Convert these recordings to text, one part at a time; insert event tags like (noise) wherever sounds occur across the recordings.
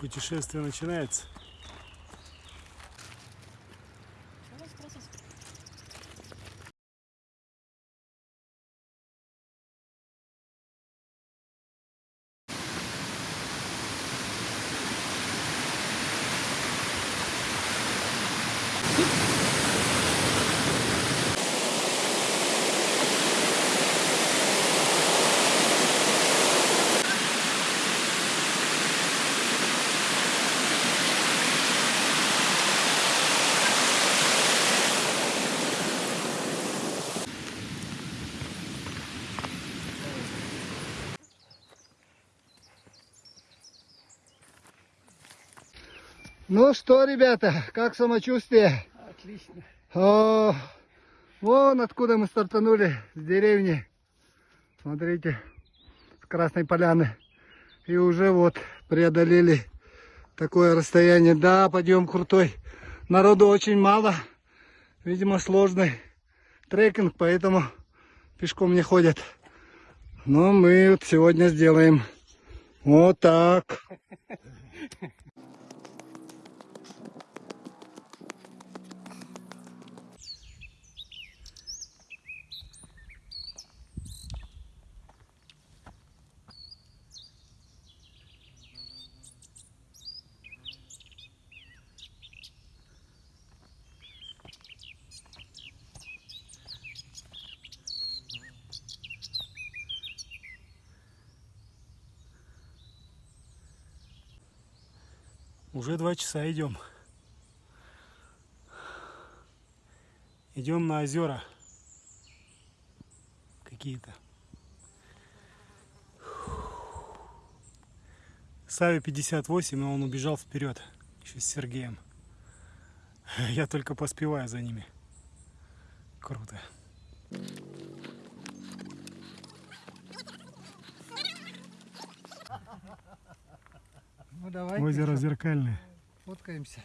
Путешествие начинается. Ну что, ребята, как самочувствие? Отлично. О, вон откуда мы стартанули, с деревни. Смотрите, с Красной Поляны. И уже вот преодолели такое расстояние. Да, подъем крутой. Народу очень мало. Видимо, сложный трекинг, поэтому пешком не ходят. Но мы вот сегодня сделаем вот так. (laughs) Уже два часа идем. Идем на озера. Какие-то. Саве 58, и он убежал вперед. Еще с Сергеем. Я только поспеваю за ними. Круто. Ну давай. Озеро зеркальное. Фоткаемся.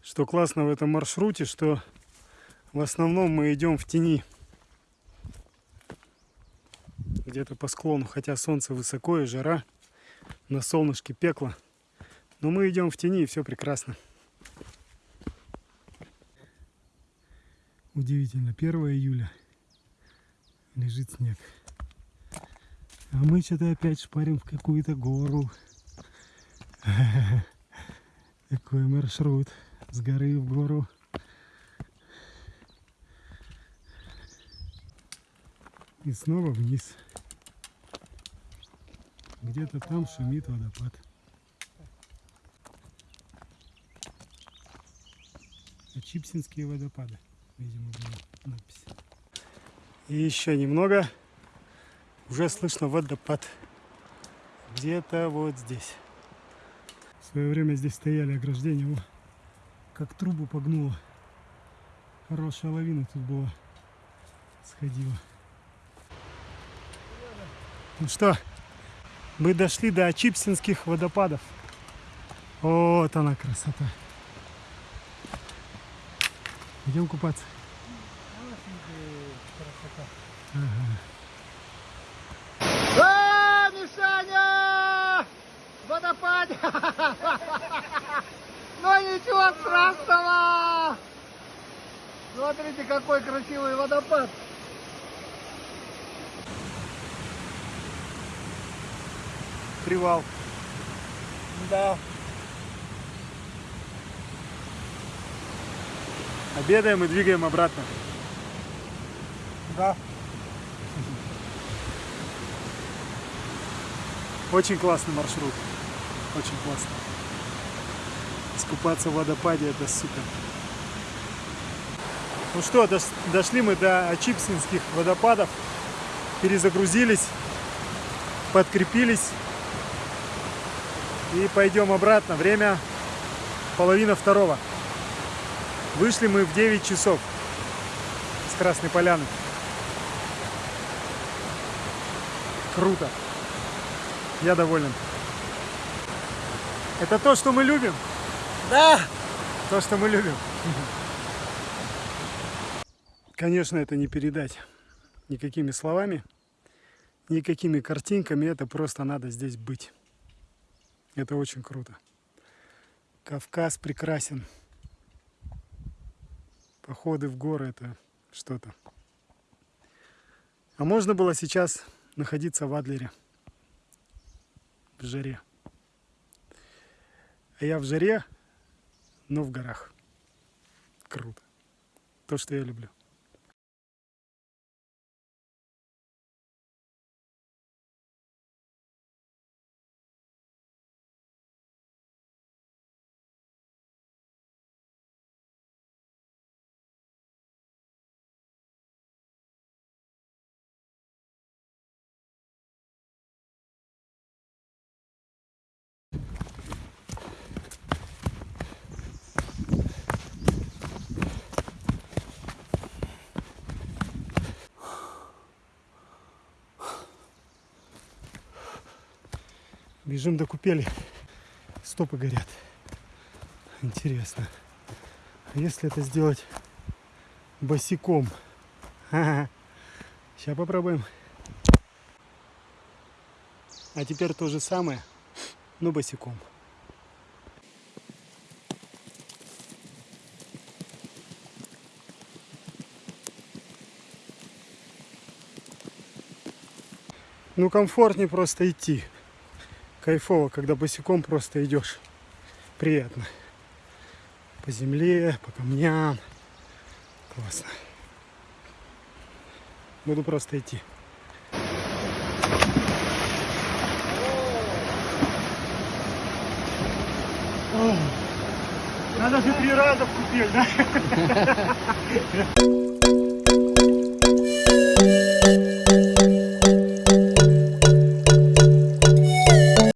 Что классно в этом маршруте, что в основном мы идем в тени. Где-то по склону, хотя солнце высоко и жара, на солнышке пекло. Но мы идем в тени и все прекрасно. Удивительно, 1 июля лежит снег. А мы что-то опять шпарим в какую-то гору. (laughs) Такой маршрут с горы в гору. И снова вниз. Где-то там шумит водопад. Чипсинские водопады, видимо, была надпись. И еще немного. Уже слышно водопад. Где-то вот здесь. В свое время здесь стояли ограждения. О, как трубу погнуло. Хорошая лавина тут была. Сходила. Ну что, мы дошли до Чипсинских водопадов. Вот она красота. Идем купаться. А, Мишаня! Водопад! (laughs) Ну ничего страшного! Смотрите, какой красивый водопад! Привал. Да. Обедаем и двигаем обратно. Да. Очень классный маршрут. Очень классно. Искупаться в водопаде это супер. Ну что, дошли мы до Ачипсинских водопадов. Перезагрузились, подкрепились. И пойдем обратно. Время половина второго. Вышли мы в 9 часов с Красной Поляны. Круто. Я доволен. Это то, что мы любим. Да. То, что мы любим. Конечно, это не передать никакими словами, никакими картинками. Это просто надо здесь быть. Это очень круто. Кавказ прекрасен. Походы в горы это что-то. А можно было сейчас находиться в Адлере. В жаре. А я в жаре, но в горах. Круто. То, что я люблю. Бежим до купели. Стопы горят. Интересно. А если это сделать босиком? (laughs) Сейчас попробуем. А теперь то же самое, но босиком. Ну, комфортнее просто идти. Кайфово, когда босиком просто идешь. Приятно. По земле, по камням. Классно. Буду просто идти. Надо же три раза в купель, да? (laughs)